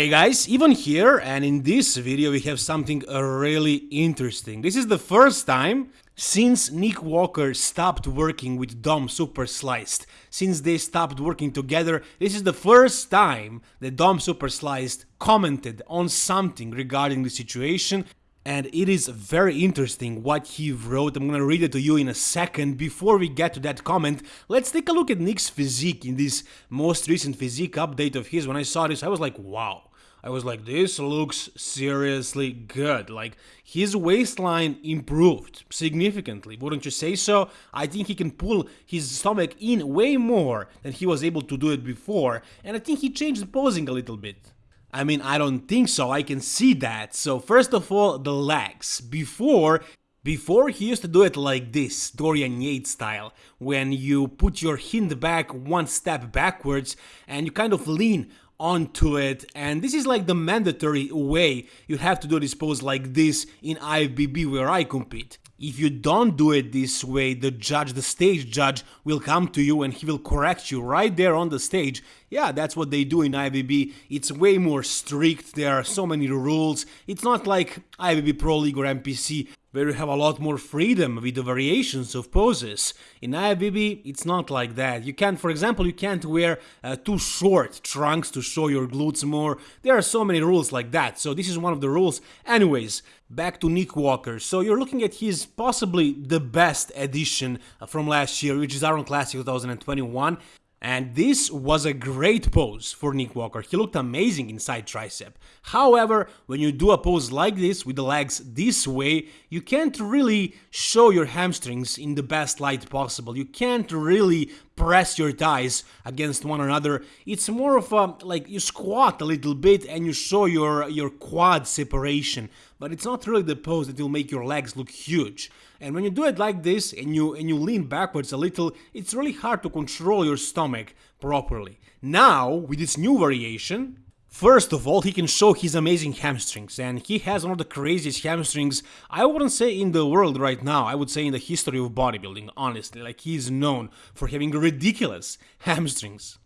Hey guys, Evan here and in this video we have something really interesting. This is the first time since Nick Walker stopped working with Dom Super Sliced. Since they stopped working together, this is the first time that Dom Super Sliced commented on something regarding the situation and it is very interesting what he wrote. I'm gonna read it to you in a second. Before we get to that comment, let's take a look at Nick's physique in this most recent physique update of his. When I saw this, I was like, wow. I was like, this looks seriously good. Like, his waistline improved significantly, wouldn't you say so? I think he can pull his stomach in way more than he was able to do it before, and I think he changed the posing a little bit. I mean, I don't think so, I can see that. So first of all, the legs. Before, before he used to do it like this, Dorian Yates style, when you put your hind back one step backwards and you kind of lean onto it and this is like the mandatory way you have to do this pose like this in IFBB where I compete. If you don't do it this way, the judge, the stage judge, will come to you and he will correct you right there on the stage. Yeah, that's what they do in IFBB. It's way more strict, there are so many rules. It's not like IFBB Pro League or NPC where you have a lot more freedom with the variations of poses. In IFBB, it's not like that. You can't, for example, you can't wear uh, too short trunks to show your glutes more. There are so many rules like that, so this is one of the rules. Anyways, back to Nick Walker. So you're looking at his possibly the best edition from last year, which is Arnold Classic 2021. And this was a great pose for Nick Walker, he looked amazing inside tricep. However, when you do a pose like this with the legs this way, you can't really show your hamstrings in the best light possible. You can't really press your thighs against one another. It's more of a like you squat a little bit and you show your your quad separation, but it's not really the pose that will make your legs look huge. And when you do it like this and you and you lean backwards a little, it's really hard to control your stomach properly. Now, with this new variation, First of all, he can show his amazing hamstrings, and he has one of the craziest hamstrings, I wouldn't say in the world right now, I would say in the history of bodybuilding, honestly, like he's known for having ridiculous hamstrings.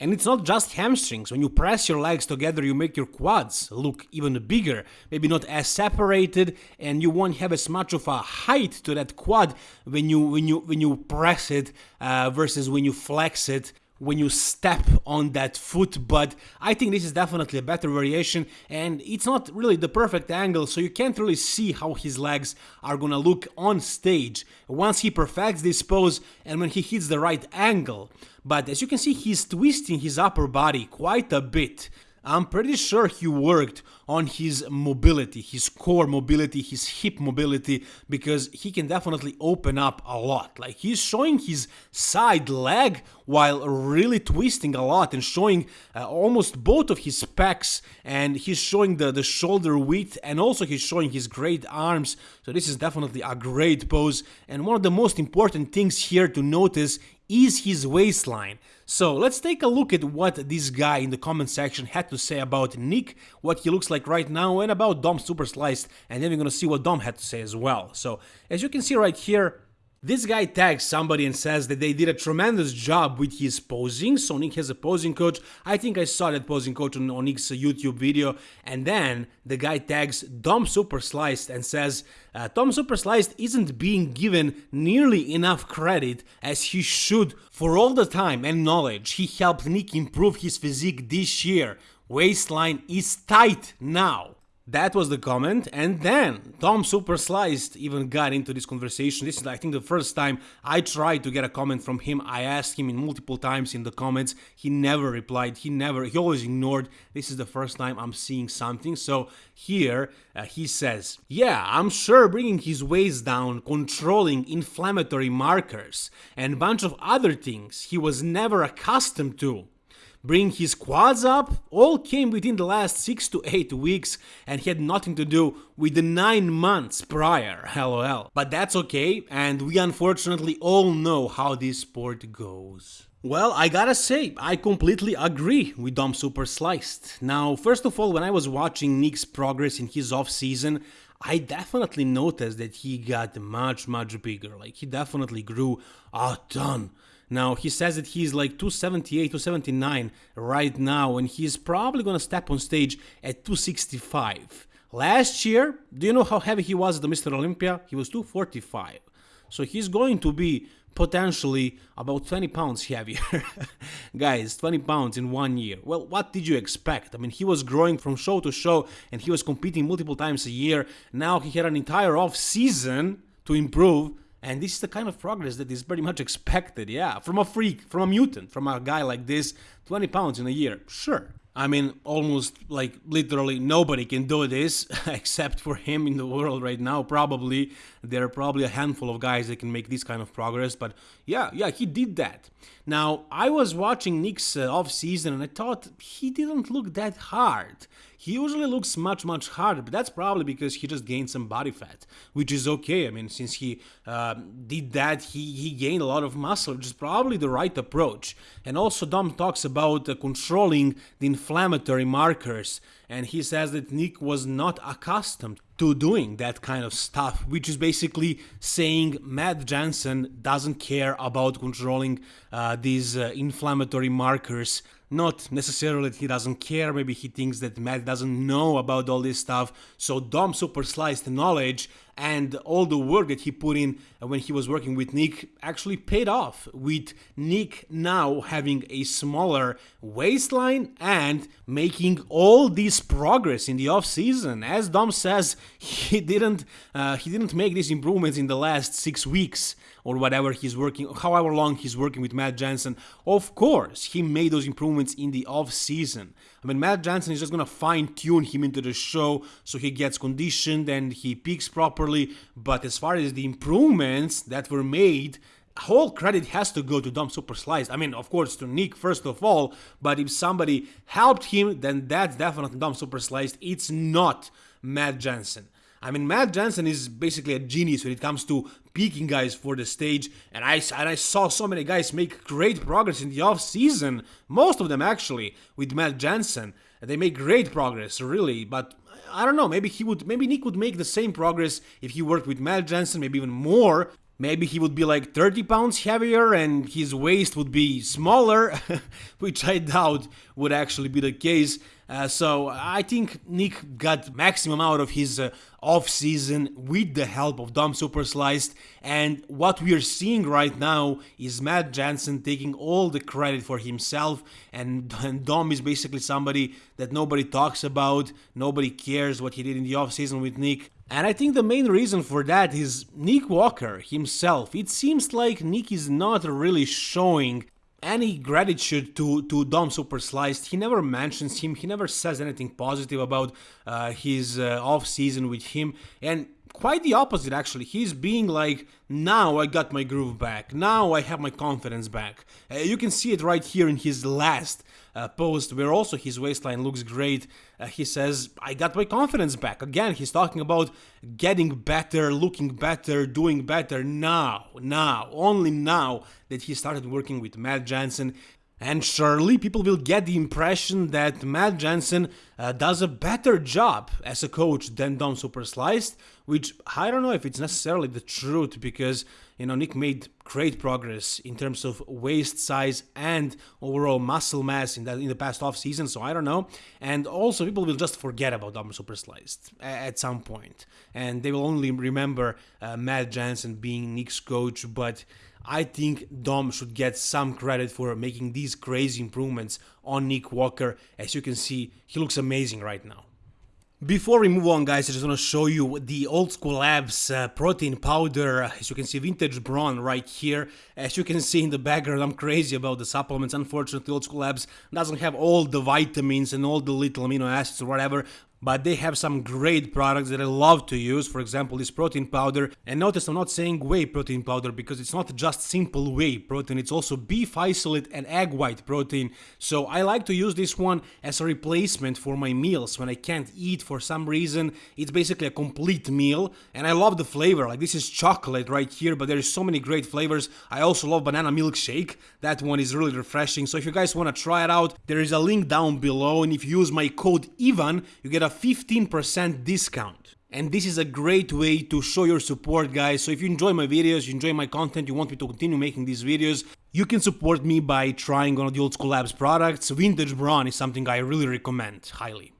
And it's not just hamstrings, when you press your legs together you make your quads look even bigger, maybe not as separated and you won't have as much of a height to that quad when you when you when you press it uh, versus when you flex it when you step on that foot but I think this is definitely a better variation and it's not really the perfect angle so you can't really see how his legs are gonna look on stage. Once he perfects this pose and when he hits the right angle but as you can see he's twisting his upper body quite a bit I'm pretty sure he worked on his mobility, his core mobility, his hip mobility, because he can definitely open up a lot. Like he's showing his side leg while really twisting a lot and showing uh, almost both of his pecs and he's showing the, the shoulder width and also he's showing his great arms. So this is definitely a great pose and one of the most important things here to notice is his waistline. So let's take a look at what this guy in the comment section had to say about Nick, what he looks like right now, and about Dom Super Sliced, and then we're gonna see what Dom had to say as well. So as you can see right here, this guy tags somebody and says that they did a tremendous job with his posing, so Nick has a posing coach. I think I saw that posing coach on, on Nick's YouTube video. And then the guy tags Dom Super Sliced and says, uh, Dom Super Sliced isn't being given nearly enough credit as he should for all the time and knowledge he helped Nick improve his physique this year. Waistline is tight now. That was the comment, and then Dom Super Sliced even got into this conversation. This is, I think, the first time I tried to get a comment from him. I asked him in multiple times in the comments. He never replied. He never, he always ignored. This is the first time I'm seeing something. So here uh, he says, Yeah, I'm sure bringing his waist down, controlling inflammatory markers, and bunch of other things he was never accustomed to bring his quads up all came within the last 6 to 8 weeks and had nothing to do with the 9 months prior, lol. But that's okay, and we unfortunately all know how this sport goes. Well, I gotta say, I completely agree with Dom Super Sliced. Now, first of all, when I was watching Nick's progress in his off-season, I definitely noticed that he got much, much bigger. Like, he definitely grew a ton Now, he says that he's like 278, 279 right now, and he's probably gonna step on stage at 265. Last year, do you know how heavy he was at the Mr. Olympia? He was 245. So he's going to be potentially about 20 pounds heavier. Guys, 20 pounds in one year. Well, what did you expect? I mean, he was growing from show to show and he was competing multiple times a year. Now he had an entire off season to improve. And this is the kind of progress that is pretty much expected, yeah, from a freak, from a mutant, from a guy like this, 20 pounds in a year, sure. I mean, almost like literally nobody can do this except for him in the world right now. Probably there are probably a handful of guys that can make this kind of progress, but yeah, yeah, he did that. Now, I was watching Nick's uh, off season and I thought he didn't look that hard. He usually looks much, much harder, but that's probably because he just gained some body fat, which is okay. I mean, since he uh, did that, he, he gained a lot of muscle, which is probably the right approach. And also, Dom talks about uh, controlling the inflammatory markers, and he says that Nick was not accustomed to doing that kind of stuff, which is basically saying Matt Jansen doesn't care about controlling uh, these uh, inflammatory markers not necessarily that he doesn't care, maybe he thinks that Matt doesn't know about all this stuff. So Dom super sliced knowledge and all the work that he put in when he was working with Nick actually paid off with Nick now having a smaller waistline and making all this progress in the off season as Dom says he didn't uh, he didn't make these improvements in the last 6 weeks or whatever he's working however long he's working with Matt Jansen. of course he made those improvements in the off season I mean Matt Jansen is just gonna fine tune him into the show so he gets conditioned and he peaks properly but as far as the improvements that were made, whole credit has to go to Dom Super Sliced. I mean, of course, to Nick first of all, but if somebody helped him, then that's definitely Dom Super Sliced. It's not Matt Jansen. I mean, Matt Jansen is basically a genius when it comes to peaking guys for the stage, and I and I saw so many guys make great progress in the off season. Most of them actually with Matt Jansen, they make great progress, really. But I don't know, maybe he would, maybe Nick would make the same progress if he worked with Matt Jansen, maybe even more. Maybe he would be like 30 pounds heavier and his waist would be smaller, which I doubt would actually be the case. Uh, so I think Nick got maximum out of his uh, off season with the help of Dom Super Sliced and what we are seeing right now is Matt Jansen taking all the credit for himself and, and Dom is basically somebody that nobody talks about, nobody cares what he did in the off season with Nick. And I think the main reason for that is Nick Walker himself. It seems like Nick is not really showing any gratitude to, to Dom Super Sliced. He never mentions him, he never says anything positive about uh, his uh, off season with him. And quite the opposite actually. He's being like, now I got my groove back, now I have my confidence back. Uh, you can see it right here in his last uh, post where also his waistline looks great. Uh, he says, I got my confidence back. Again, he's talking about getting better, looking better, doing better now, now, only now that he started working with Matt Jansen. And surely people will get the impression that Matt Jansen uh, does a better job as a coach than Dom Super Sliced, which I don't know if it's necessarily the truth because, you know, Nick made great progress in terms of waist size and overall muscle mass in, that, in the past off season, so I don't know. And also, people will just forget about Dom Super Sliced at some point, and they will only remember uh, Matt Jansen being Nick's coach, but I think Dom should get some credit for making these crazy improvements on Nick Walker. As you can see, he looks amazing right now. Before we move on guys, I just want to show you the Old School Labs uh, protein powder, as you can see vintage brawn right here. As you can see in the background, I'm crazy about the supplements. Unfortunately, Old School Labs doesn't have all the vitamins and all the little amino acids or whatever but they have some great products that I love to use, for example this protein powder, and notice I'm not saying whey protein powder because it's not just simple whey protein, it's also beef isolate and egg white protein, so I like to use this one as a replacement for my meals when I can't eat for some reason, it's basically a complete meal, and I love the flavor, like this is chocolate right here, but there is so many great flavors, I also love banana milkshake, that one is really refreshing, so if you guys want to try it out, there is a link down below, and if you use my code EVAN, you get a 15% discount. And this is a great way to show your support guys, so if you enjoy my videos, you enjoy my content, you want me to continue making these videos, You can support me by trying one of the Old School Labs products. Vintage Brawn is something I really recommend highly.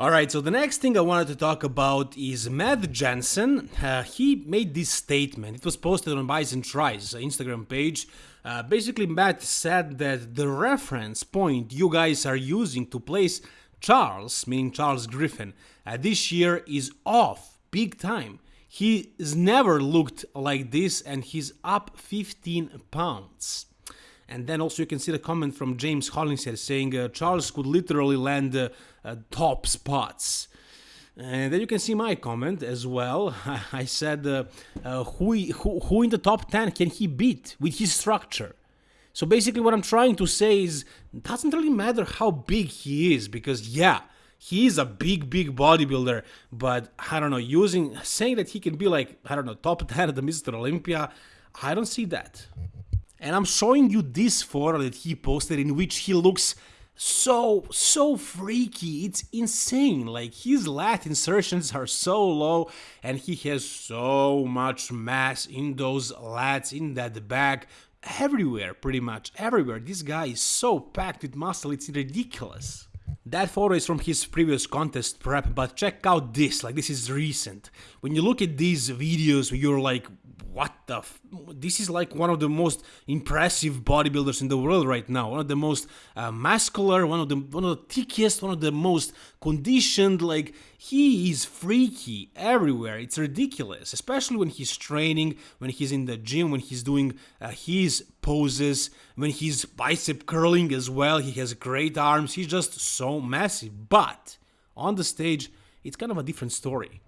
Alright, so the next thing I wanted to talk about is Matt Jansen, Uh, he made this statement. It was posted on Bison Tries Instagram page. Uh, basically, Matt said that the reference point you guys are using to place Charles, meaning Charles Griffin, uh, this year is off big time. He's never looked like this and he's up 15 pounds. And then also you can see the comment from James Hollingshead saying uh, Charles could literally land uh, uh, top spots. And then you can see my comment as well. I said, uh, uh, who, who, who in the top 10 can he beat with his structure? So basically what I'm trying to say is, doesn't really matter how big he is, because yeah, he is a big, big bodybuilder, but I don't know, using, saying that he can be like, I don't know, top 10 at the Mr. Olympia, I don't see that. And I'm showing you this photo that he posted in which he looks so, so freaky. It's insane. Like his lat insertions are so low and he has so much mass in those lats, in that back, everywhere, pretty much everywhere. This guy is so packed with muscle, it's ridiculous. That photo is from his previous contest prep, but check out this, like this is recent. When you look at these videos, you're like, what the this is like one of the most impressive bodybuilders in the world right now. One of the most uh, muscular one of the one of the thickest one of the most conditioned like he is freaky everywhere. It's ridiculous especially when he's training when he's in the gym when he's doing uh, his poses when he's bicep curling as well. He has great arms. He's just so massive. But on the stage it's kind of a different story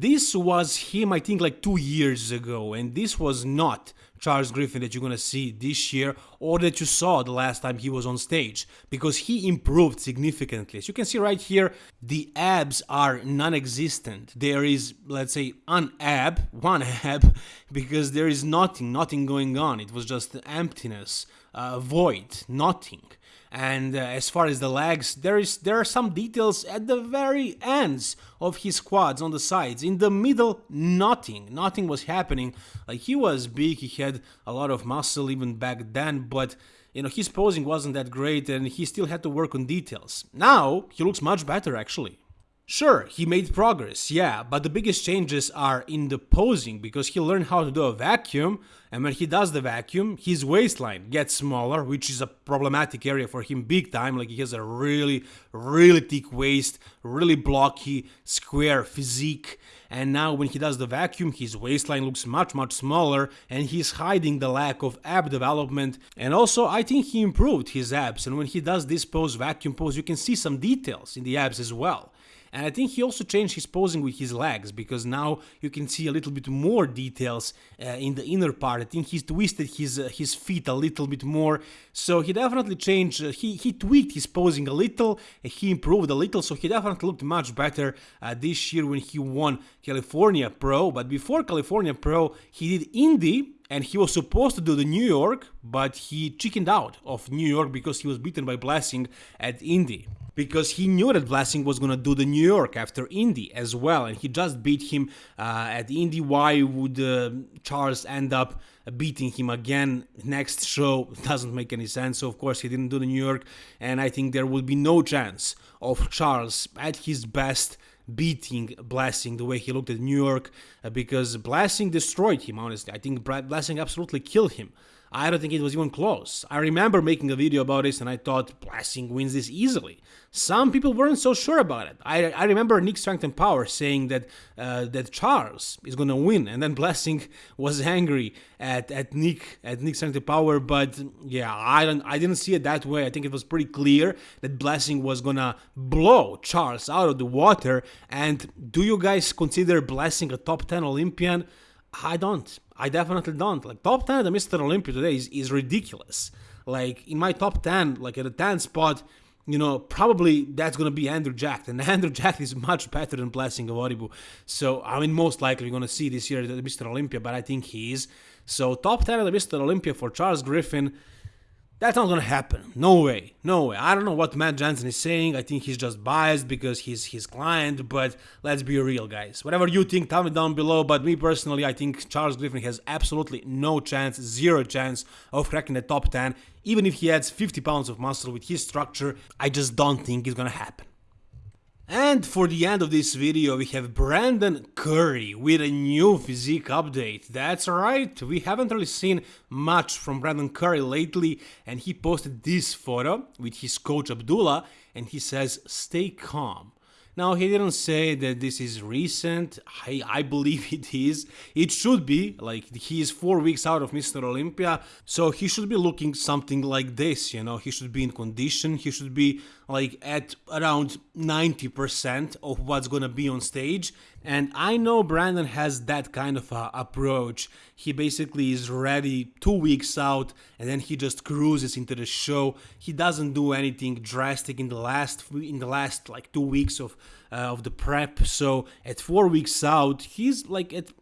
this was him, I think, like two years ago, and this was not Charles Griffin that you're gonna see this year or that you saw the last time he was on stage because he improved significantly. As you can see right here, the abs are non existent. There is, let's say, an ab, one ab, because there is nothing, nothing going on. It was just emptiness, uh, void, nothing. And uh, as far as the legs, there is there are some details at the very ends of his quads on the sides. In the middle, nothing. Nothing was happening. Like he was big, he had a lot of muscle even back then, but you know his posing wasn't that great, and he still had to work on details. Now he looks much better actually. Sure, he made progress, yeah, but the biggest changes are in the posing because he learned how to do a vacuum, and when he does the vacuum, his waistline gets smaller, which is a problematic area for him big time. Like he has a really, really thick waist, really blocky, square physique. And now when he does the vacuum, his waistline looks much, much smaller, and he's hiding the lack of ab development. And also, I think he improved his abs, and when he does this pose, vacuum pose, you can see some details in the abs as well. And I think he also changed his posing with his legs because now you can see a little bit more details uh, in the inner part. I think he's twisted his uh, his feet a little bit more. So he definitely changed. Uh, he he tweaked his posing a little. he improved a little. So he definitely looked much better uh, this year when he won California Pro. But before California Pro, he did Indy and he was supposed to do the New York, but he chickened out of New York because he was beaten by Blessing at Indy because he knew that Blessing was to do the New York after Indy as well, and he just beat him uh, at Indy. Why would uh, Charles end up beating him again next show? Doesn't make any sense. So, of course, he didn't do the New York, and I think there will be no chance of Charles at his best beating Blessing the way he looked at New York uh, because Blessing destroyed him, honestly. I think Blessing absolutely killed him. I don't think it was even close. I remember making a video about this and I thought Blessing wins this easily. Some people weren't so sure about it. I, I remember Nick Strength and Power saying that uh, that Charles is gonna win, and then Blessing was angry at, at Nick at Nick Strength and Power. But yeah, I don't I didn't see it that way. I think it was pretty clear that Blessing was gonna blow Charles out of the water. And do you guys consider Blessing a top 10 Olympian? I don't. I definitely don't. Like top 10 at the Mr. Olympia today is, is ridiculous. Like in my top 10, like at the 10 spot, you know, probably that's going to be Andrew Jack. And Andrew Jack is much better than Blessing Awodibu. So, I mean, most likely we're going to see this year at the Mr. Olympia, but I think he is. So, top 10 at the Mr. Olympia for Charles Griffin. That's not gonna happen. No way. No way. I don't know what Matt Jansen is saying. I think he's just biased because he's his client, but let's be real, guys. Whatever you think, tell me down below. But me personally, I think Charles Griffin has absolutely no chance, zero chance of cracking the top 10. Even if he adds 50 pounds of muscle with his structure, I just don't think it's gonna happen. And for the end of this video we have Brandon Curry with a new physique update. That's right, we haven't really seen much from Brandon Curry lately and he posted this photo with his coach Abdullah and he says stay calm. Now, he didn't say that this is recent. I, I believe it is. It should be. Like, he is four weeks out of Mr. Olympia, so he should be looking something like this, you know. He should be in condition. He should be, like, at around 90% of what's gonna be on stage. And I know Brandon has that kind of uh, approach. He basically is ready two weeks out and then he just cruises into the show. He doesn't do anything drastic in the last in the last like two weeks of uh, of the prep. So at four weeks out, he's like at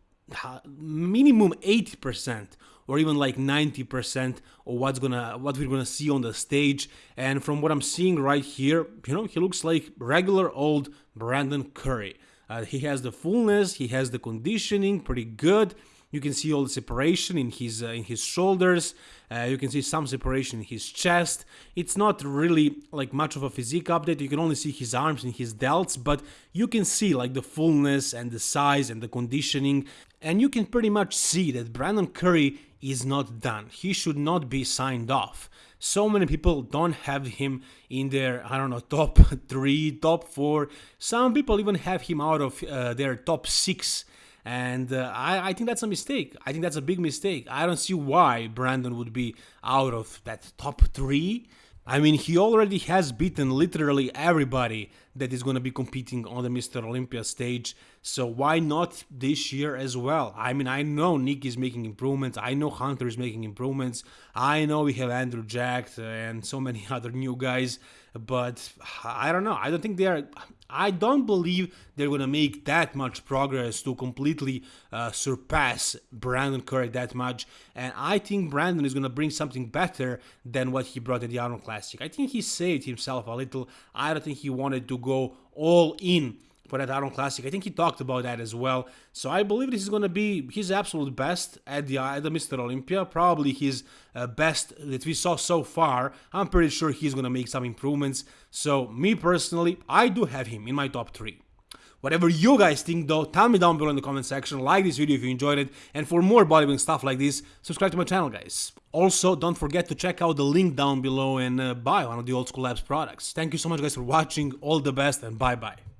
minimum 80% or even like 90% of what's gonna what we're gonna see on the stage and from what i'm seeing right here you know he looks like regular old brandon curry uh, he has the fullness, he has the conditioning, pretty good. You can see all the separation in his uh, in his shoulders. Uh, you can see some separation in his chest. It's not really like much of a physique update. You can only see his arms and his delts, but you can see like the fullness and the size and the conditioning. And you can pretty much see that Brandon Curry is not done. He should not be signed off so many people don't have him in their i don't know top three top four some people even have him out of uh, their top six and uh, I, I think that's a mistake i think that's a big mistake i don't see why brandon would be out of that top three I mean, he already has beaten literally everybody that is going to be competing on the Mr. Olympia stage. So why not this year as well? I mean, I know Nick is making improvements. I know Hunter is making improvements. I know we have Andrew Jack and so many other new guys. But I don't know. I don't think they are. I don't believe they're going to make that much progress to completely uh, surpass Brandon Curry that much. And I think Brandon is going to bring something better than what he brought at the Arnold Classic. I think he saved himself a little. I don't think he wanted to go all in for that Arnold Classic. I think he talked about that as well. So I believe this is going to be his absolute best at the, at the Mr. Olympia. Probably his uh, best that we saw so far. I'm pretty sure he's going to make some improvements. So me personally, I do have him in my top three. Whatever you guys think though, tell me down below in the comment section, like this video if you enjoyed it, and for more bodybuilding stuff like this, subscribe to my channel guys. Also, don't forget to check out the link down below and uh, buy one of the Old School Labs products. Thank you so much guys for watching, all the best and bye bye.